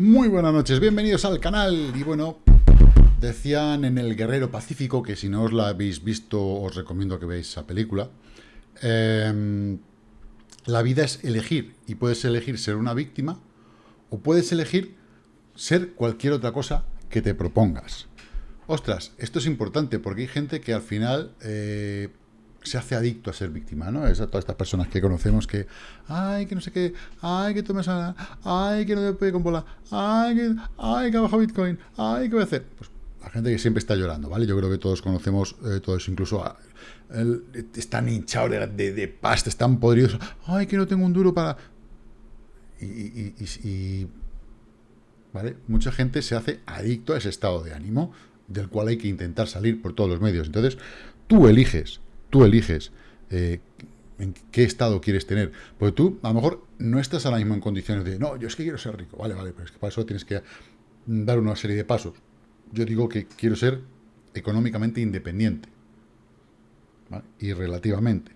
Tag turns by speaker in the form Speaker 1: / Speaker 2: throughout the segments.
Speaker 1: Muy buenas noches, bienvenidos al canal. Y bueno, decían en El Guerrero Pacífico, que si no os la habéis visto, os recomiendo que veáis esa película. Em, la vida es elegir, y puedes elegir ser una víctima, o puedes elegir ser cualquier otra cosa que te propongas. Ostras, esto es importante porque hay gente que al final eh, se hace adicto a ser víctima, ¿no? Es a todas estas personas que conocemos que, ay, que no sé qué, ay, que tomes a, ay, que no me puede con bola, ay, que, ay, que ha Bitcoin, ay, ¿qué voy a hacer? Pues la gente que siempre está llorando, ¿vale? Yo creo que todos conocemos eh, todo eso, incluso están hinchados de, de, pasta, están podridos, ay, que no tengo un duro para... Y, y, ¿vale? Mucha gente se hace adicto a ese estado de ánimo, del cual hay que intentar salir por todos los medios. Entonces, tú eliges tú eliges eh, en qué estado quieres tener. Porque tú, a lo mejor, no estás ahora mismo en condiciones de, no, yo es que quiero ser rico. Vale, vale, pero es que para eso tienes que dar una serie de pasos. Yo digo que quiero ser económicamente independiente. Y relativamente.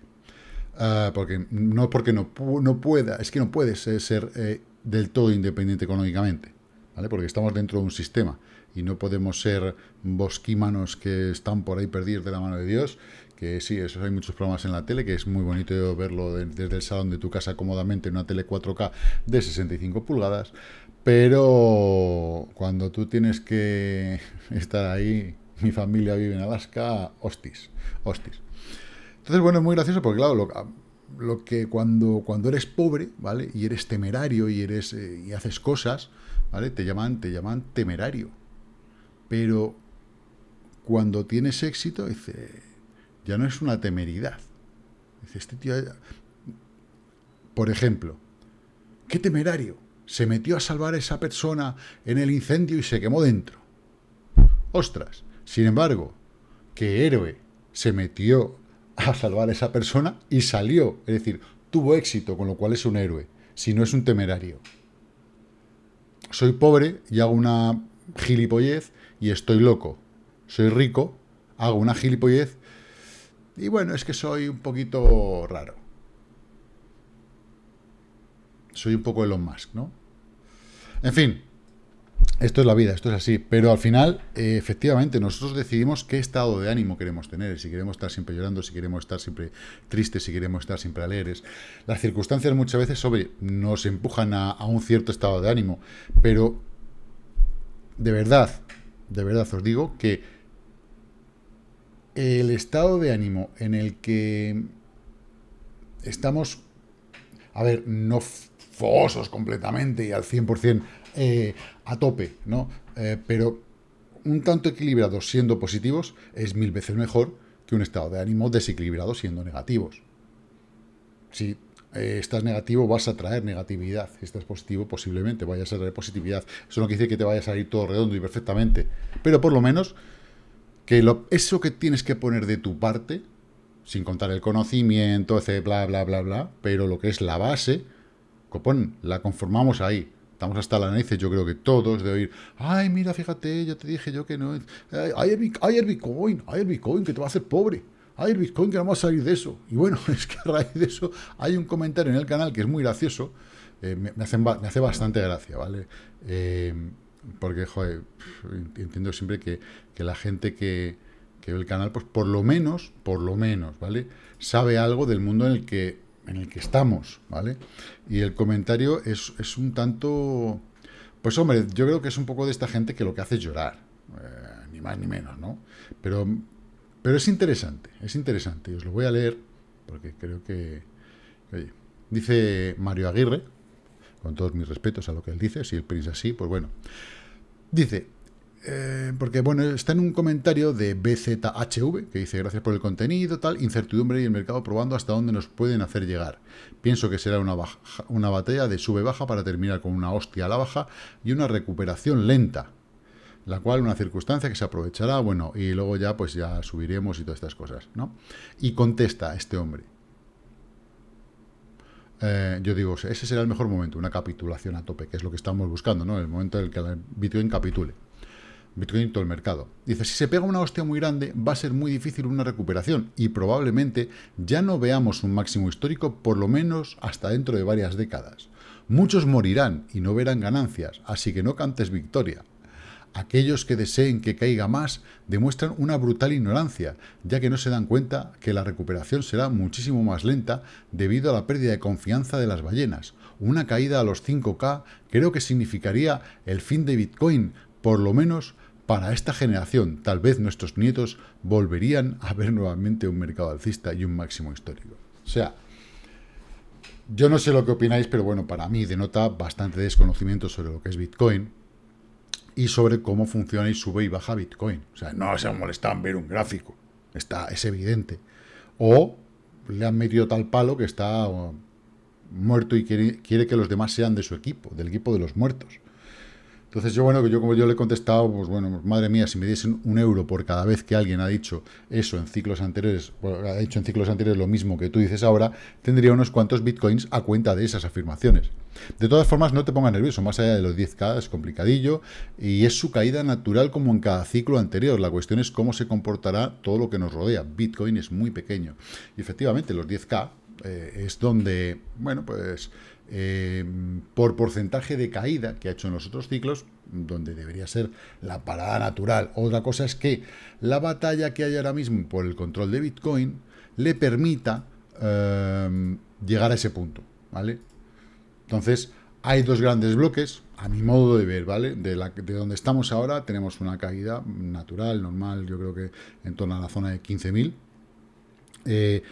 Speaker 1: Ah, porque no porque no, no, pueda, es que no puedes ser eh, del todo independiente económicamente. ¿vale? Porque estamos dentro de un sistema y no podemos ser bosquímanos que están por ahí perdidos de la mano de Dios que sí, eso hay muchos programas en la tele, que es muy bonito verlo desde el salón de tu casa cómodamente en una tele 4K de 65 pulgadas, pero cuando tú tienes que estar ahí, mi familia vive en Alaska, hostis, hostis. Entonces, bueno, es muy gracioso porque, claro, lo, que cuando, cuando eres pobre, ¿vale? Y eres temerario y, eres, eh, y haces cosas, ¿vale? Te llaman, te llaman temerario. Pero cuando tienes éxito, dice ya no es una temeridad. Dice, este tío... Por ejemplo, qué temerario. Se metió a salvar a esa persona en el incendio y se quemó dentro. Ostras. Sin embargo, qué héroe se metió a salvar a esa persona y salió. Es decir, tuvo éxito, con lo cual es un héroe. Si no es un temerario. Soy pobre y hago una gilipollez y estoy loco. Soy rico, hago una gilipollez y bueno, es que soy un poquito raro. Soy un poco Elon Musk, ¿no? En fin, esto es la vida, esto es así. Pero al final, eh, efectivamente, nosotros decidimos qué estado de ánimo queremos tener. Si queremos estar siempre llorando, si queremos estar siempre tristes, si queremos estar siempre alegres. Las circunstancias muchas veces, nos empujan a un cierto estado de ánimo. Pero, de verdad, de verdad os digo que el estado de ánimo en el que estamos, a ver, no fosos completamente y al 100% eh, a tope, ¿no? Eh, pero un tanto equilibrados siendo positivos es mil veces mejor que un estado de ánimo desequilibrado siendo negativos. Si eh, estás negativo, vas a traer negatividad. Si estás positivo, posiblemente vayas a traer positividad. Eso no quiere decir que te vaya a salir todo redondo y perfectamente, pero por lo menos que lo, eso que tienes que poner de tu parte, sin contar el conocimiento, ese bla, bla, bla, bla, pero lo que es la base, copón, la conformamos ahí. Estamos hasta la nariz, yo creo que todos, de oír, ay, mira, fíjate, ya te dije yo que no, hay el, hay el Bitcoin, hay el Bitcoin que te va a hacer pobre, hay el Bitcoin que no va a salir de eso. Y bueno, es que a raíz de eso hay un comentario en el canal que es muy gracioso, eh, me, hace, me, hace, bastante gracia, ¿vale? Eh, porque, joder, entiendo siempre que, la gente que, ve el canal, pues por lo menos, por lo menos, ¿vale? Sabe algo del mundo en el que, en el que estamos, ¿vale? Y el comentario es, es un tanto... Pues hombre, yo creo que es un poco de esta gente que lo que hace es llorar, eh, ni más ni menos, ¿no? Pero, pero es interesante, es interesante, os lo voy a leer, porque creo que... Oye, dice Mario Aguirre, con todos mis respetos a lo que él dice, si él piensa así, pues bueno. Dice, eh, porque bueno, está en un comentario de BZHV, que dice, gracias por el contenido, tal, incertidumbre y el mercado probando hasta dónde nos pueden hacer llegar. Pienso que será una, una batalla de sube-baja para terminar con una hostia a la baja y una recuperación lenta, la cual una circunstancia que se aprovechará, bueno, y luego ya pues ya subiremos y todas estas cosas, ¿no? Y contesta este hombre, eh, yo digo, ese será el mejor momento, una capitulación a tope, que es lo que estamos buscando, ¿no? El momento en el que Bitcoin capitule. Bitcoin y todo el mercado. Dice, si se pega una hostia muy grande, va a ser muy difícil una recuperación y probablemente ya no veamos un máximo histórico por lo menos hasta dentro de varias décadas. Muchos morirán y no verán ganancias, así que no cantes victoria. Aquellos que deseen que caiga más demuestran una brutal ignorancia, ya que no se dan cuenta que la recuperación será muchísimo más lenta debido a la pérdida de confianza de las ballenas. Una caída a los 5K creo que significaría el fin de Bitcoin, por lo menos para esta generación. Tal vez nuestros nietos volverían a ver nuevamente un mercado alcista y un máximo histórico. O sea, yo no sé lo que opináis, pero bueno, para mí denota bastante desconocimiento sobre lo que es Bitcoin y sobre cómo funciona y sube y baja Bitcoin. O sea, no se han molestado en ver un gráfico, está, es evidente. O le han metido tal palo que está uh, muerto y quiere, quiere que los demás sean de su equipo, del equipo de los muertos. Entonces yo, bueno, yo como yo le he contestado, pues bueno, madre mía, si me diesen un euro por cada vez que alguien ha dicho eso en ciclos anteriores, ha dicho en ciclos anteriores lo mismo que tú dices ahora, tendría unos cuantos bitcoins a cuenta de esas afirmaciones. De todas formas, no te pongas nervioso, más allá de los 10k es complicadillo y es su caída natural como en cada ciclo anterior. La cuestión es cómo se comportará todo lo que nos rodea. Bitcoin es muy pequeño. Y efectivamente, los 10k eh, es donde, bueno, pues eh, por porcentaje de caída que ha hecho en los otros ciclos, donde debería ser la parada natural. Otra cosa es que la batalla que hay ahora mismo por el control de Bitcoin le permita eh, llegar a ese punto, ¿vale? Entonces, hay dos grandes bloques, a mi modo de ver, ¿vale? De donde estamos ahora tenemos una caída natural, normal, yo creo que en torno a la zona de 15.000. Eh,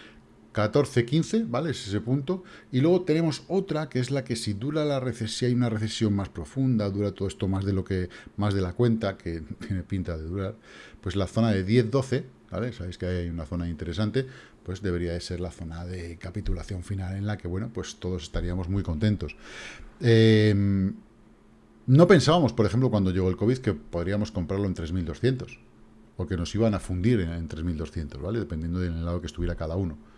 Speaker 1: 14, 15, ¿vale? Es ese punto. Y luego tenemos otra, que es la que si dura la recesión, si hay una recesión más profunda, dura todo esto más de lo que, más de la cuenta, que tiene pinta de durar, pues la zona de 10, 12, ¿vale? Sabéis que hay una zona interesante, pues debería de ser la zona de capitulación final en la que, bueno, pues todos estaríamos muy contentos. Em, no pensábamos, por ejemplo, cuando llegó el COVID, que podríamos comprarlo en 3.200, o que nos iban a fundir en, en 3.200, ¿vale? Dependiendo del lado que estuviera cada uno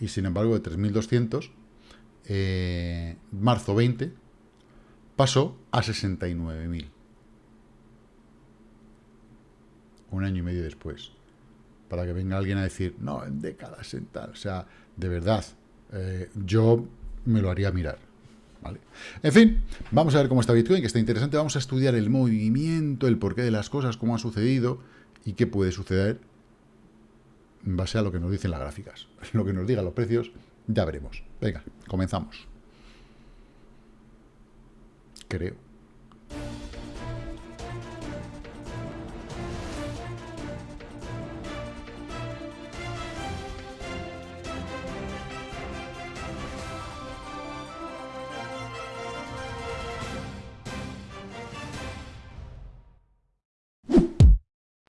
Speaker 1: y sin embargo de 3.200, eh, marzo 20, pasó a 69.000. Un año y medio después. Para que venga alguien a decir, no, en décadas, en tal. O sea, de verdad, eh, yo me lo haría mirar. ¿Vale? En fin, vamos a ver cómo está Bitcoin, que está interesante. Vamos a estudiar el movimiento, el porqué de las cosas, cómo ha sucedido y qué puede suceder en base a lo que nos dicen las gráficas. Lo que nos digan los precios, ya veremos. Venga, comenzamos. Creo.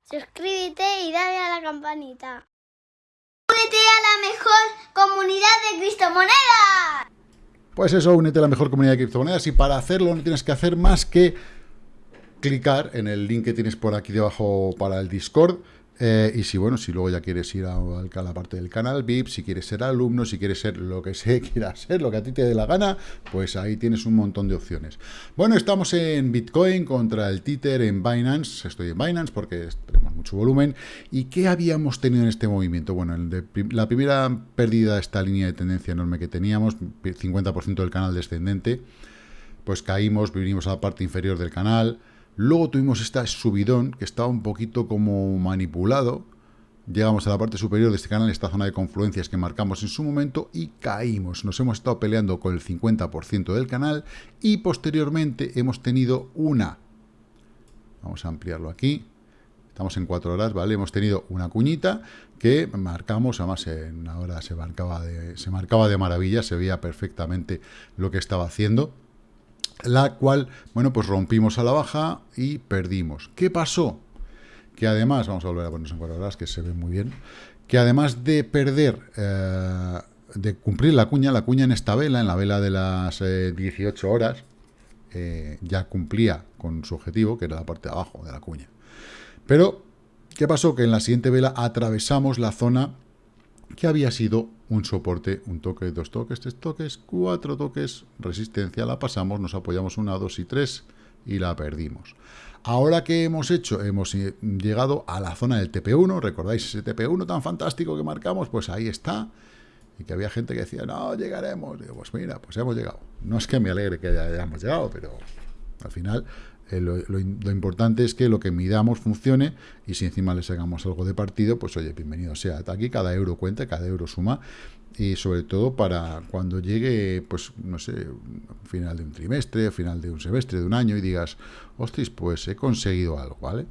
Speaker 2: Suscríbete y dale a la campanita. Únete a la mejor comunidad de criptomonedas.
Speaker 1: Pues eso, únete a la mejor comunidad de criptomonedas y para hacerlo no tienes que hacer más que clicar en el link que tienes por aquí debajo para el Discord eh, y si, bueno, si luego ya quieres ir a, la parte del canal VIP, si quieres ser alumno, si quieres ser lo que se quiera ser, lo que a ti te dé la gana, pues ahí tienes un montón de opciones. Bueno, estamos en Bitcoin contra el Tether en Binance. Estoy en Binance porque tenemos mucho volumen. ¿Y qué habíamos tenido en este movimiento? Bueno, la primera pérdida de esta línea de tendencia enorme que teníamos, 50% del canal descendente, pues caímos, vinimos a la parte inferior del canal, Luego tuvimos este subidón que estaba un poquito como manipulado. Llegamos a la parte superior de este canal, esta zona de confluencias que marcamos en su momento y caímos. Nos hemos estado peleando con el 50% del canal y posteriormente hemos tenido una... Vamos a ampliarlo aquí. Estamos en cuatro horas, ¿vale? Hemos tenido una cuñita que marcamos, además en una hora se marcaba de, se marcaba de maravilla, se veía perfectamente lo que estaba haciendo la cual, bueno, pues rompimos a la baja y perdimos. ¿Qué pasó? Que además, vamos a volver a ponernos en cuatro horas, que se ve muy bien, que además de perder, eh, de cumplir la cuña, la cuña en esta vela, en la vela de las 18 eh, horas, eh, ya cumplía con su objetivo, que era la parte de abajo de la cuña. Pero, ¿qué pasó? Que en la siguiente vela atravesamos la zona que había sido un soporte, un toque, dos toques, tres toques, cuatro toques, resistencia, la pasamos, nos apoyamos una, dos y tres y la perdimos. Ahora que hemos hecho, hemos eh, llegado a la zona del TP1, ¿recordáis ese TP1 tan fantástico que marcamos? Pues ahí está. y que había gente que decía, no, llegaremos. Digo, pues mira, pues hemos llegado. No es que me alegre que hayamos llegado, pero al final eh, lo, importante es que lo que midamos funcione y si encima le sacamos algo de partido, pues oye, bienvenido sea. Aquí cada euro cuenta, cada euro suma y sobre todo para cuando llegue, pues no sé, final de un trimestre, final de un semestre, de un año y digas, hostis, pues he conseguido algo, ¿vale?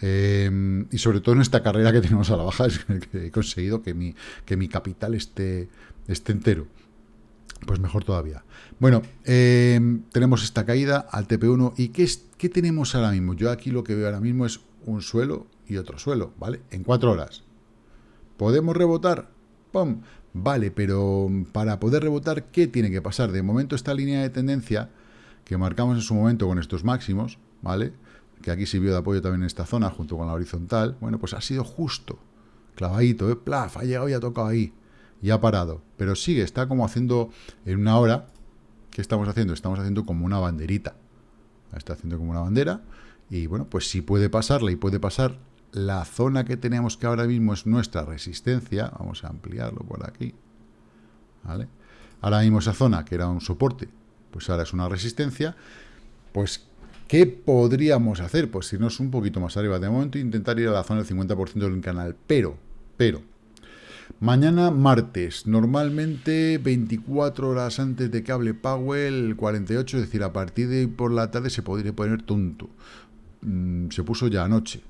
Speaker 1: Em, y sobre todo en esta carrera que tenemos a la baja, es que he conseguido que mi, que mi capital esté, esté entero. Pues mejor todavía. Bueno, em, tenemos esta caída al TP1. ¿Y qué, es, qué tenemos ahora mismo? Yo aquí lo que veo ahora mismo es un suelo y otro suelo, ¿vale? En cuatro horas. ¿Podemos rebotar? ¡Pum! Vale, pero para poder rebotar, ¿qué tiene que pasar? De momento esta línea de tendencia que marcamos en su momento con estos máximos, ¿vale? Que aquí sirvió de apoyo también en esta zona, junto con la horizontal. Bueno, pues ha sido justo, clavadito, ¿eh? Plaf, ha llegado y ha tocado ahí y ha parado. Pero sigue, está como haciendo en una hora. ¿Qué estamos haciendo? Estamos haciendo como una banderita. está haciendo como una bandera. Y bueno, pues si puede pasarla y puede pasar la zona que tenemos que ahora mismo es nuestra resistencia. Vamos a ampliarlo por aquí. ¿Vale? Ahora mismo esa zona que era un soporte, pues ahora es una resistencia. Pues, ¿qué podríamos hacer? Pues irnos un poquito más arriba. De momento intentar ir a la zona del 50% del canal. Pero, pero, Mañana martes, normalmente 24 horas antes de que hable Powell, 48, es decir, a partir de por la tarde se podría poner tonto. Mm, se puso ya anoche.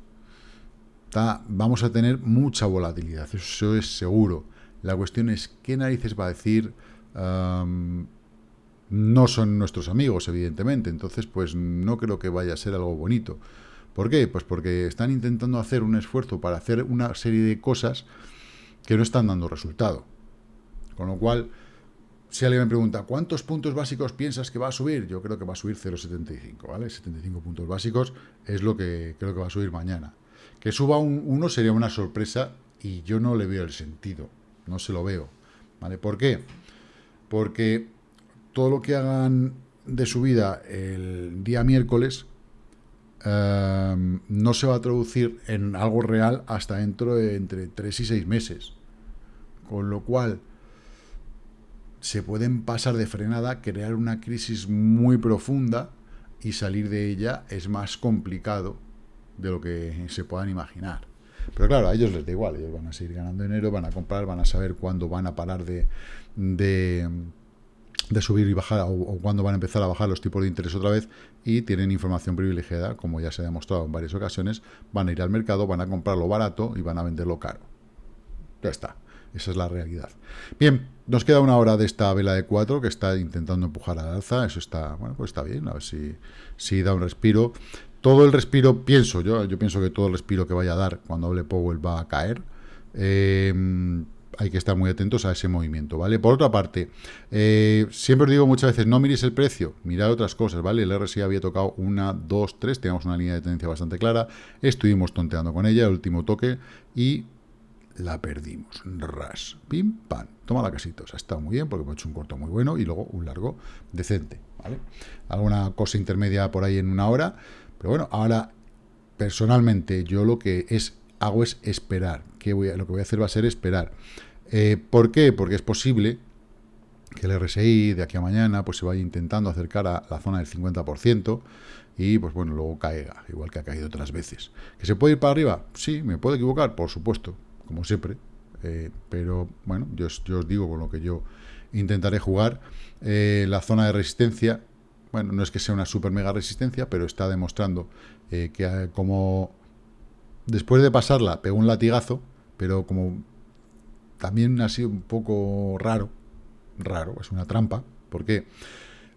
Speaker 1: vamos a tener mucha volatilidad, eso es seguro. La cuestión es qué narices va a decir. no son nuestros amigos, evidentemente, entonces pues no creo que vaya a ser algo bonito. ¿Por qué? Pues porque están intentando hacer un esfuerzo para hacer una serie de cosas que no están dando resultado. Con lo cual, si alguien me pregunta, ¿cuántos puntos básicos piensas que va a subir? Yo creo que va a subir 0,75, ¿vale? 75 puntos básicos es lo que creo que va a subir mañana. Que suba un 1 sería una sorpresa y yo no le veo el sentido, no se lo veo, ¿vale? ¿Por qué? Porque todo lo que hagan de subida el día miércoles eh, no se va a traducir en algo real hasta dentro de entre 3 y 6 meses. Con lo cual, se pueden pasar de frenada, crear una crisis muy profunda y salir de ella es más complicado de lo que se puedan imaginar. Pero claro, a ellos les da igual, ellos van a seguir ganando dinero, van a comprar, van a saber cuándo van a parar de, de, subir y bajar o, o, cuándo van a empezar a bajar los tipos de interés otra vez y tienen información privilegiada, como ya se ha demostrado en varias ocasiones, van a ir al mercado, van a comprarlo barato y van a venderlo caro. Ya está. Esa es la realidad. Bien, nos queda una hora de esta vela de 4 que está intentando empujar al alza. Eso está, bueno, pues está bien, a ver si, da un respiro. Todo el respiro, pienso yo, yo pienso que todo el respiro que vaya a dar cuando hable Powell va a caer. Eh, hay que estar muy atentos a ese movimiento, ¿vale? Por otra parte, eh, siempre os digo muchas veces, no miréis el precio, mirad otras cosas, ¿vale? El RSI había tocado una, dos, tres, teníamos una línea de tendencia bastante clara, estuvimos tonteando con ella, el último toque, y la perdimos. Ras, pim, pam. Toma la casita. O sea, está muy bien porque hemos hecho un corto muy bueno y luego un largo decente. ¿vale? Alguna cosa intermedia por ahí en una hora. Pero bueno, ahora personalmente yo lo que es hago es esperar. que voy lo que voy a hacer va a ser esperar. Eh, ¿Por qué? Porque es posible que el RSI de aquí a mañana pues se vaya intentando acercar a la zona del 50% y pues bueno, luego caiga, igual que ha caído otras veces. ¿Que se puede ir para arriba? Sí, me puedo equivocar, por supuesto, como siempre. Eh, pero bueno, yo, os digo con lo que yo intentaré jugar. Eh, la zona de resistencia, bueno, no es que sea una super mega resistencia, pero está demostrando eh, que como después de pasarla pegó un latigazo, pero como también ha sido un poco raro, raro, es una trampa, porque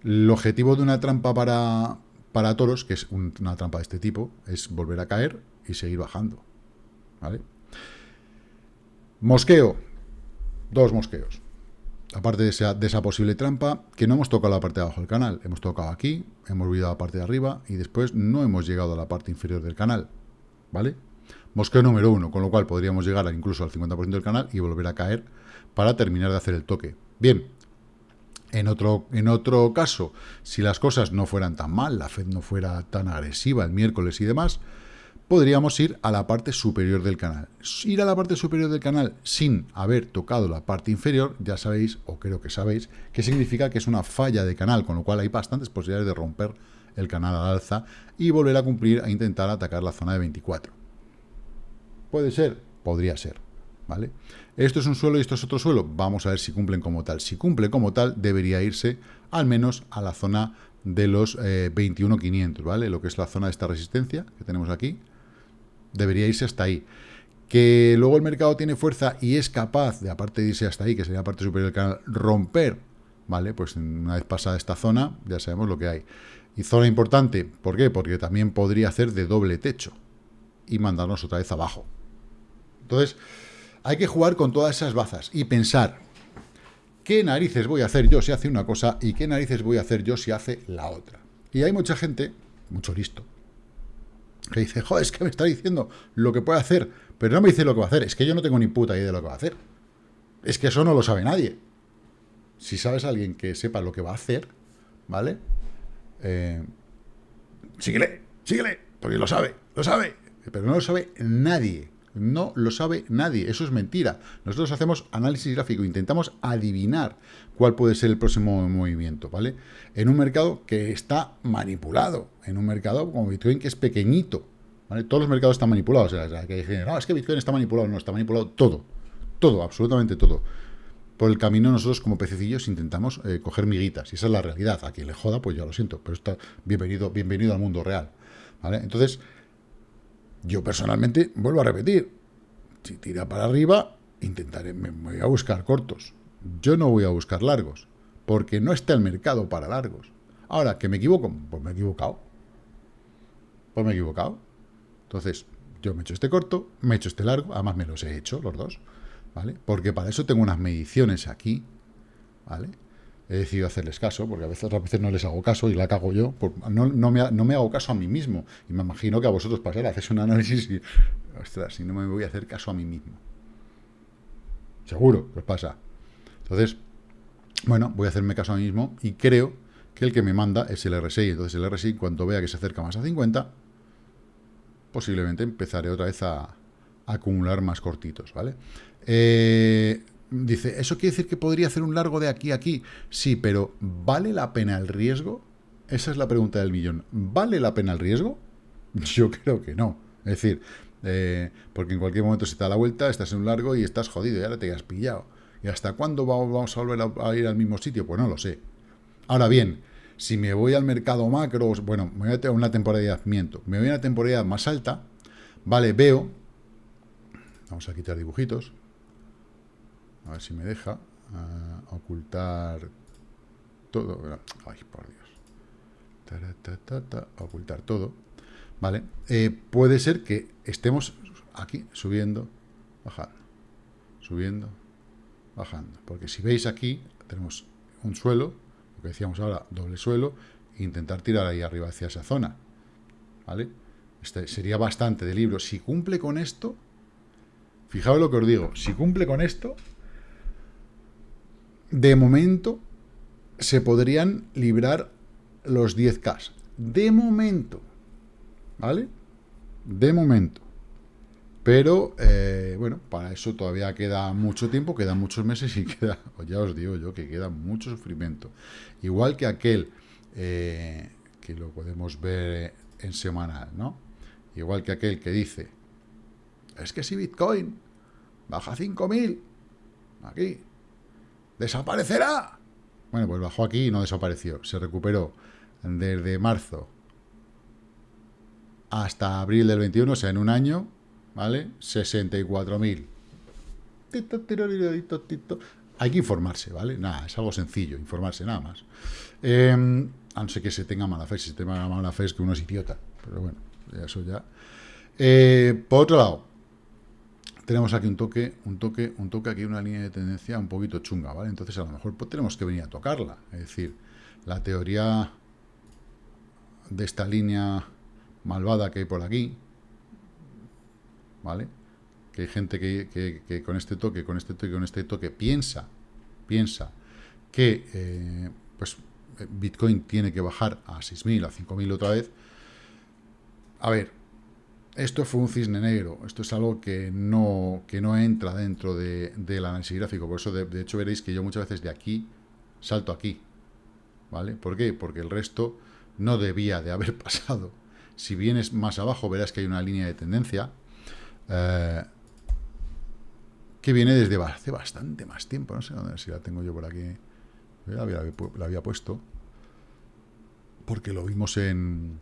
Speaker 1: el objetivo de una trampa para, para toros, que es una trampa de este tipo, es volver a caer y seguir bajando. ¿Vale? Mosqueo. Dos mosqueos. Aparte de esa, posible trampa, que no hemos tocado la parte de abajo del canal. Hemos tocado aquí, hemos olvidado la parte de arriba y después no hemos llegado a la parte inferior del canal. ¿Vale? Mosqueo número uno, con lo cual podríamos llegar incluso al 50% del canal y volver a caer para terminar de hacer el toque. Bien, en otro, en otro caso, si las cosas no fueran tan mal, la Fed no fuera tan agresiva el miércoles y demás, podríamos ir a la parte superior del canal. Ir a la parte superior del canal sin haber tocado la parte inferior, ya sabéis, o creo que sabéis, que significa que es una falla de canal, con lo cual hay bastantes posibilidades de romper el canal al alza y volver a cumplir a intentar atacar la zona de 24. ¿Puede ser? Podría ser. ¿Vale? Esto es un suelo y esto es otro suelo. Vamos a ver si cumplen como tal. Si cumple como tal, debería irse al menos a la zona de los 21.500, eh, ¿vale? Lo que es la zona de esta resistencia que tenemos aquí. Debería irse hasta ahí. Que luego el mercado tiene fuerza y es capaz, de aparte de irse hasta ahí, que sería la parte superior del canal, romper, ¿vale? Pues una vez pasada esta zona, ya sabemos lo que hay. Y zona importante, ¿por qué? Porque también podría hacer de doble techo y mandarnos otra vez abajo. Entonces, hay que jugar con todas esas bazas y pensar, ¿qué narices voy a hacer yo si hace una cosa y qué narices voy a hacer yo si hace la otra? Y hay mucha gente, mucho listo, que dice, joder, es que me está diciendo lo que puede hacer, pero no me dice lo que va a hacer, es que yo no tengo ni puta idea de lo que va a hacer. Es que eso no lo sabe nadie. Si sabes a alguien que sepa lo que va a hacer, ¿vale? Eh, síguele, síguele, porque lo sabe, lo sabe, pero no lo sabe nadie. No lo sabe nadie, eso es mentira. Nosotros hacemos análisis gráfico, intentamos adivinar cuál puede ser el próximo movimiento, ¿vale? En un mercado que está manipulado, en un mercado como Bitcoin que es pequeñito, ¿vale? Todos los mercados están manipulados, o sea, que dicen, es que Bitcoin está manipulado, no, está manipulado todo, todo, absolutamente todo. Por el camino nosotros como pececillos intentamos eh, coger miguitas, y esa es la realidad. A quien le joda, pues ya lo siento, pero está bienvenido, bienvenido al mundo real. Entonces, yo personalmente, vuelvo a repetir, si tira para arriba, intentaré, me voy a buscar cortos. Yo no voy a buscar largos, porque no está el mercado para largos. Ahora, ¿que me equivoco? Pues me he equivocado. Pues me he equivocado. Entonces, yo me he hecho este corto, me he hecho este largo, además me los he hecho los dos, ¿vale? Porque para eso tengo unas mediciones aquí, ¿vale? he decidido hacerles caso, porque a veces, a veces no les hago caso y la cago yo, no, no, me, no, me, hago caso a mí mismo, y me imagino que a vosotros pasará, haces un análisis y, ostras, si no me voy a hacer caso a mí mismo. Seguro que os pasa. Entonces, bueno, voy a hacerme caso a mí mismo y creo que el que me manda es el RSI. Entonces el RSI, cuando vea que se acerca más a 50, posiblemente empezaré otra vez a, acumular más cortitos, ¿vale? Eh, Dice, ¿eso quiere decir que podría hacer un largo de aquí a aquí? Sí, pero ¿vale la pena el riesgo? Esa es la pregunta del millón. ¿Vale la pena el riesgo? Yo creo que no. Es decir, eh, porque en cualquier momento se te da la vuelta, estás en un largo y estás jodido, y ahora te has pillado. ¿Y hasta cuándo vamos a volver a, ir al mismo sitio? Pues no lo sé. Ahora bien, si me voy al mercado macro, bueno, me voy a una temporada de me voy a una temporada más alta, vale, veo, vamos a quitar dibujitos, a ver si me deja uh, ocultar todo. Ay, por Dios. Ta, ta, ta, ocultar todo. ¿Vale? Eh, puede ser que estemos aquí subiendo, bajando, subiendo, bajando. Porque si veis aquí, tenemos un suelo, lo que decíamos ahora, doble suelo, e intentar tirar ahí arriba hacia esa zona. ¿Vale? Este sería bastante de libro. Si cumple con esto, fijaos lo que os digo, si cumple con esto, de momento se podrían librar los 10K. De momento. ¿Vale? De momento. Pero, eh, bueno, para eso todavía queda mucho tiempo, quedan muchos meses y queda, ya os digo yo, que queda mucho sufrimiento. Igual que aquel, eh, que lo podemos ver en semanal, ¿no? Igual que aquel que dice, es que si Bitcoin baja 5.000, aquí, ¡Desaparecerá! Bueno, pues bajó aquí y no desapareció. Se recuperó desde marzo hasta abril del 21, o sea, en un año, ¿vale? 64.000. Hay que informarse, ¿vale? Nada, es algo sencillo, informarse, nada más. Eh, a no ser que se tenga mala fe, si se tenga mala fe es que uno es idiota. Pero bueno, eso ya. Eh, por otro lado, tenemos aquí un toque, un toque, un toque, aquí una línea de tendencia un poquito chunga, ¿vale? Entonces a lo mejor pues, tenemos que venir a tocarla. Es decir, la teoría de esta línea malvada que hay por aquí, ¿vale? Que hay gente que, con este toque, con este toque, con este toque piensa, piensa que eh, pues Bitcoin tiene que bajar a 6.000, a 5.000 otra vez. A ver, esto fue un cisne negro, esto es algo que no, que no entra dentro de, del análisis gráfico, por eso de, de, hecho veréis que yo muchas veces de aquí salto aquí, ¿vale? ¿Por qué? Porque el resto no debía de haber pasado. Si vienes más abajo verás que hay una línea de tendencia eh, que viene desde hace bastante más tiempo, no sé si la tengo yo por aquí, la había, la había puesto, porque lo vimos en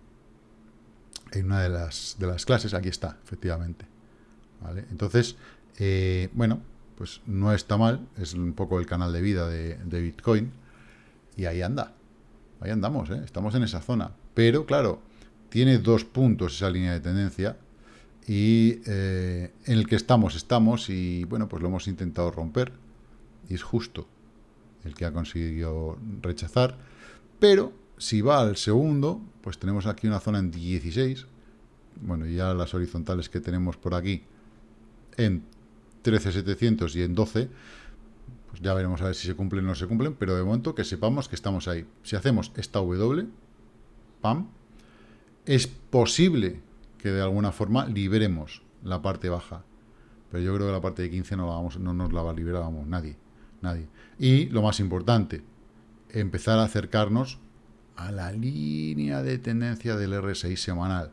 Speaker 1: en una de las, de las clases, aquí está, efectivamente. ¿Vale? Entonces, eh, bueno, pues no está mal, es un poco el canal de vida de, Bitcoin, y ahí anda, ahí andamos, ¿eh? estamos en esa zona. Pero, claro, tiene dos puntos esa línea de tendencia, y eh, en el que estamos, estamos, y bueno, pues lo hemos intentado romper, y es justo el que ha conseguido rechazar, pero si va al segundo, pues tenemos aquí una zona en 16. Bueno, ya las horizontales que tenemos por aquí en 13.700 y en 12. Pues ya veremos a ver si se cumplen o no se cumplen, pero de momento que sepamos que estamos ahí. Si hacemos esta W, pam, es posible que de alguna forma liberemos la parte baja. Pero yo creo que la parte de 15 no, la vamos, no nos la va a liberar, nadie. Nadie. Y lo más importante, empezar a acercarnos a la línea de tendencia del RSI semanal.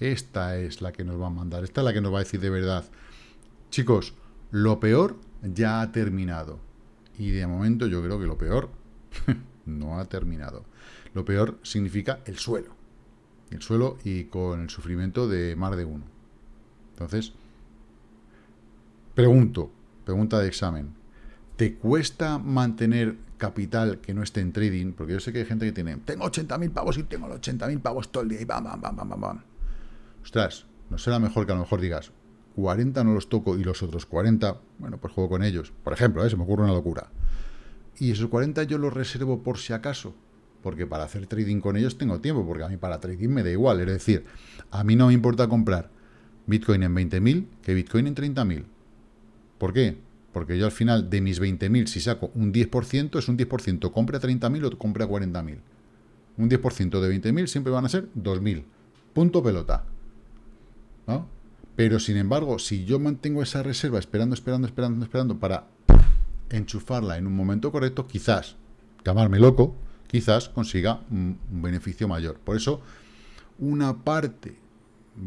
Speaker 1: Esta es la que nos va a mandar, esta es la que nos va a decir de verdad. Chicos, lo peor ya ha terminado. Y de momento yo creo que lo peor no ha terminado. Lo peor significa el suelo. El suelo y con el sufrimiento de más de uno. Entonces, pregunto, pregunta de examen. ¿Te cuesta mantener capital que no esté en trading, porque yo sé que hay gente que tiene, tengo 80.000 pavos y tengo los 80.000 pavos todo el día y bam, bam, bam, bam, bam, Ostras, no será mejor que a lo mejor digas, 40 no los toco y los otros 40, bueno, pues juego con ellos. Por ejemplo, ¿eh? se me ocurre una locura. Y esos 40 yo los reservo por si acaso, porque para hacer trading con ellos tengo tiempo, porque a mí para trading me da igual. Es decir, a mí no me importa comprar Bitcoin en 20.000 que Bitcoin en 30.000. ¿Por qué? Porque yo al final de mis 20.000, si saco un 10%, es un 10%. Compre a 30.000 o compre a 40.000. Un 10% de 20.000 siempre van a ser 2.000. Punto pelota. ¿No? Pero, sin embargo, si yo mantengo esa reserva esperando, esperando, esperando, esperando para enchufarla en un momento correcto, quizás, llamarme loco, quizás consiga un beneficio mayor. Por eso, una parte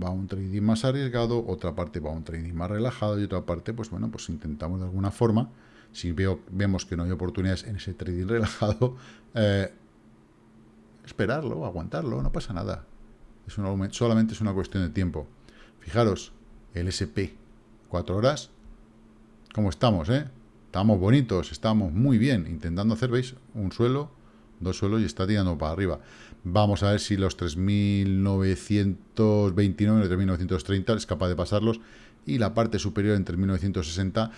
Speaker 1: va a un trading más arriesgado, otra parte va a un trading más relajado y otra parte, pues bueno, pues intentamos de alguna forma, si veo, vemos que no hay oportunidades en ese trading relajado, eh, esperarlo, aguantarlo, no pasa nada. Es solamente es una cuestión de tiempo. Fijaros, el SP, cuatro horas, ¿cómo estamos, eh? Estamos bonitos, estamos muy bien, intentando hacer, ¿veis? Un suelo, dos suelos y está tirando para arriba. Vamos a ver si los 3.929 y 3.930 es capaz de pasarlos. Y la parte superior en 3.960,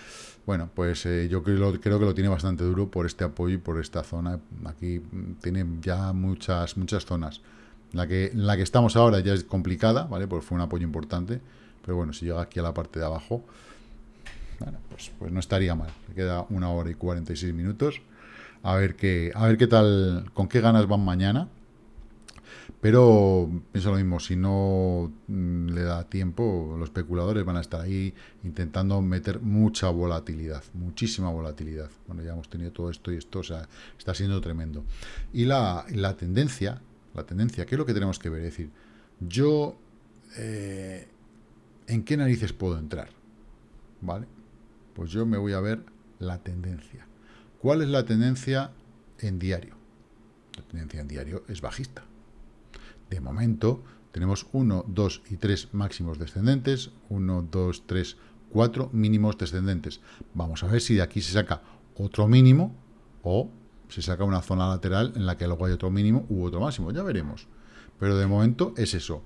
Speaker 1: bueno, pues eh, yo creo, que lo tiene bastante duro por este apoyo y por esta zona. Aquí tiene ya muchas, muchas zonas. La que, la que estamos ahora ya es complicada, ¿vale? Porque fue un apoyo importante. Pero bueno, si llega aquí a la parte de abajo, bueno, pues, pues no estaría mal. Queda una hora y 46 minutos. A ver qué, a ver qué tal, con qué ganas van mañana. Pero pienso lo mismo, si no mm, le da tiempo, los especuladores van a estar ahí intentando meter mucha volatilidad, muchísima volatilidad. Bueno, ya hemos tenido todo esto y esto, o sea, está siendo tremendo. Y la, la tendencia, la tendencia, ¿qué es lo que tenemos que ver? Es decir, yo, eh, ¿en qué narices puedo entrar? ¿Vale? Pues yo me voy a ver la tendencia. ¿Cuál es la tendencia en diario? La tendencia en diario es bajista. De momento tenemos 1, 2 y 3 máximos descendentes, 1, 2, 3, 4 mínimos descendentes. Vamos a ver si de aquí se saca otro mínimo o se saca una zona lateral en la que luego hay otro mínimo u otro máximo. Ya veremos. Pero de momento es eso.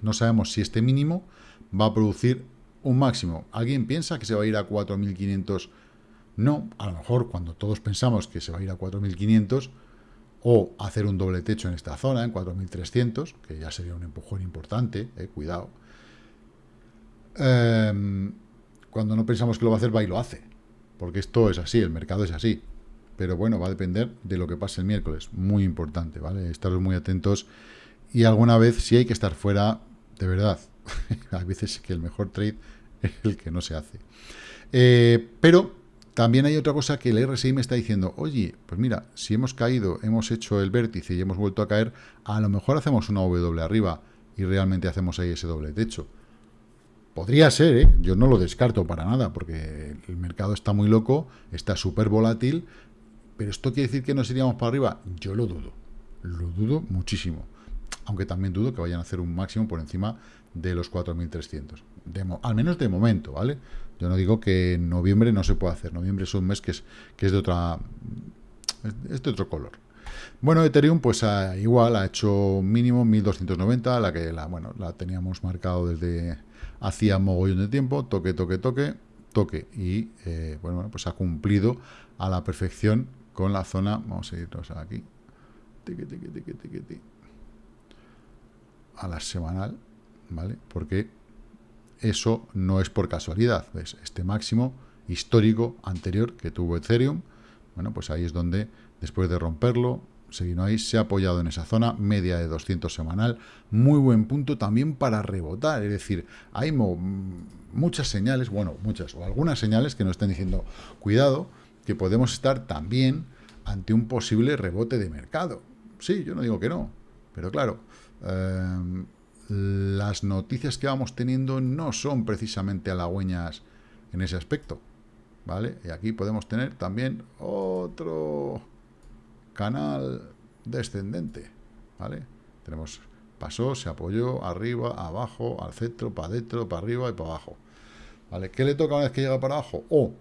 Speaker 1: No sabemos si este mínimo va a producir un máximo. ¿Alguien piensa que se va a ir a 4.500 no, a lo mejor cuando todos pensamos que se va a ir a 4.500 o hacer un doble techo en esta zona, en 4.300, que ya sería un empujón importante, eh, cuidado. Em, cuando no pensamos que lo va a hacer, va y lo hace. Porque esto es así, el mercado es así. Pero bueno, va a depender de lo que pase el miércoles. Muy importante, ¿vale? Estaros muy atentos. Y alguna vez, si hay que estar fuera, de verdad, Hay veces que el mejor trade es el que no se hace. Eh, pero también hay otra cosa que el RSI me está diciendo, oye, pues mira, si hemos caído, hemos hecho el vértice y hemos vuelto a caer, a lo mejor hacemos una W arriba y realmente hacemos ahí ese doble techo. Podría ser, ¿eh? yo no lo descarto para nada, porque el mercado está muy loco, está súper volátil, pero ¿esto quiere decir que nos iríamos para arriba? Yo lo dudo, lo dudo muchísimo. Aunque también dudo que vayan a hacer un máximo por encima de los 4.300. Al menos de momento, ¿vale? No digo que en noviembre no se pueda hacer. Noviembre es un mes que es, que es de otra es de otro color. Bueno, Ethereum, pues igual ha hecho mínimo 1290, la que la, bueno, la teníamos marcado desde hacía mogollón de tiempo, toque, toque, toque, toque, y eh, bueno, pues ha cumplido a la perfección con la zona, vamos a irnos aquí, a la semanal, ¿vale? Porque eso no es por casualidad, ¿ves? Este máximo histórico anterior que tuvo Ethereum, bueno, pues ahí es donde, después de romperlo, se vino ahí, se ha apoyado en esa zona, media de 200 semanal, muy buen punto también para rebotar, es decir, hay muchas señales, bueno, muchas, o algunas señales que nos están diciendo, cuidado, que podemos estar también ante un posible rebote de mercado. Sí, yo no digo que no, pero claro, eh, las noticias que vamos teniendo no son precisamente halagüeñas en ese aspecto, ¿vale? Y aquí podemos tener también otro canal descendente, ¿vale? Tenemos, pasó, se apoyó, arriba, abajo, al centro, para adentro, para arriba y para abajo, ¿vale? ¿Qué le toca una vez que llega para abajo? O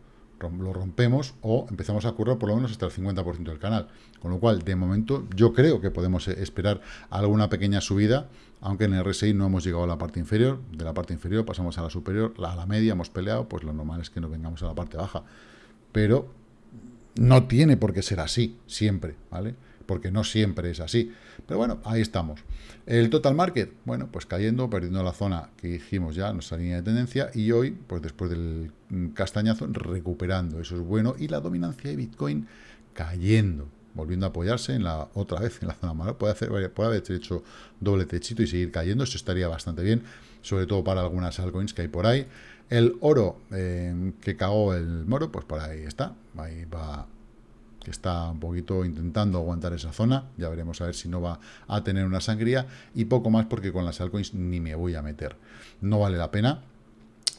Speaker 1: lo rompemos o empezamos a currar por lo menos hasta el 50% del canal. Con lo cual, de momento, yo creo que podemos eh, esperar alguna pequeña subida, aunque en el RSI no hemos llegado a la parte inferior. De la parte inferior pasamos a la superior, a la media hemos peleado, pues lo normal es que nos vengamos a la parte baja. Pero no tiene por qué ser así, siempre, ¿vale? Porque no siempre es así. Pero bueno, ahí estamos. El total market, bueno, pues cayendo, perdiendo la zona que dijimos ya, nuestra línea de tendencia, y hoy, pues después del castañazo, recuperando, eso es bueno, y la dominancia de Bitcoin cayendo, volviendo a apoyarse en la otra vez en la zona mala. Puede, hacer, puede haber hecho doble techito y seguir cayendo, eso estaría bastante bien, sobre todo para algunas altcoins que hay por ahí. El oro eh, que cagó el moro, pues por ahí está, ahí va que está un poquito intentando aguantar esa zona, ya veremos a ver si no va a tener una sangría, y poco más porque con las altcoins ni me voy a meter. No vale la pena,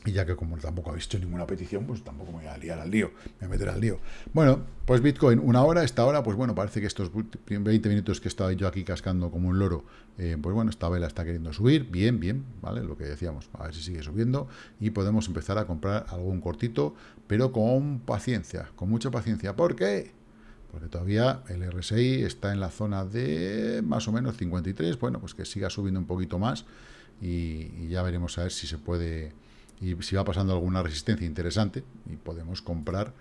Speaker 1: y ya que como tampoco ha visto ninguna petición, pues tampoco me voy a liar al lío, me voy meter al lío. Bueno, pues Bitcoin, una hora, esta hora, pues bueno, parece que estos 20 minutos que he estado yo aquí cascando como un loro, eh, pues bueno, esta vela está queriendo subir, bien, bien, ¿vale? Lo que decíamos, a ver si sigue subiendo, y podemos empezar a comprar algún cortito, pero con paciencia, con mucha paciencia. ¿Por qué? Porque todavía el RSI está en la zona de más o menos 53, bueno, pues que siga subiendo un poquito más y, ya veremos a ver si se puede, y si va pasando alguna resistencia interesante y podemos comprar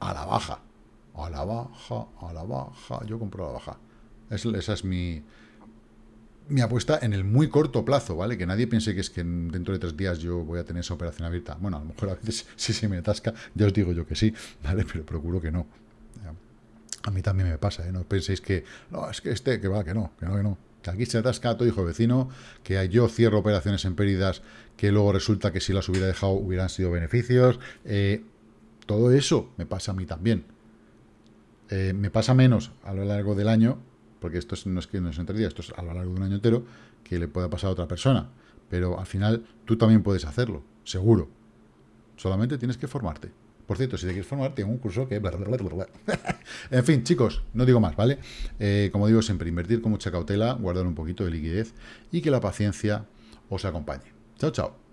Speaker 1: a la baja, a la baja, a la baja, yo compro a la baja. esa es mi, mi apuesta en el muy corto plazo, ¿vale? Que nadie piense que es que dentro de tres días yo voy a tener esa operación abierta. Bueno, a lo mejor a veces si se me atasca, ya os digo yo que sí, ¿vale? Pero procuro que no. A mí también me pasa, ¿eh? No penséis que, no, es que este, que va, que no, que no, que no. Que aquí se atasca todo hijo vecino, que yo cierro operaciones en pérdidas que luego resulta que si las hubiera dejado hubieran sido beneficios. Eh, todo eso me pasa a mí también. Eh, me pasa menos a lo largo del año, porque esto no es que no es entre días, esto es a lo largo de un año entero, que le pueda pasar a otra persona. Pero al final tú también puedes hacerlo, seguro. Solamente tienes que formarte. Por cierto, si te quieres formar, tengo un curso que... en fin, chicos, no digo más, ¿vale? Eh, como digo siempre, invertir con mucha cautela, guardar un poquito de liquidez y que la paciencia os acompañe. Chao, chao.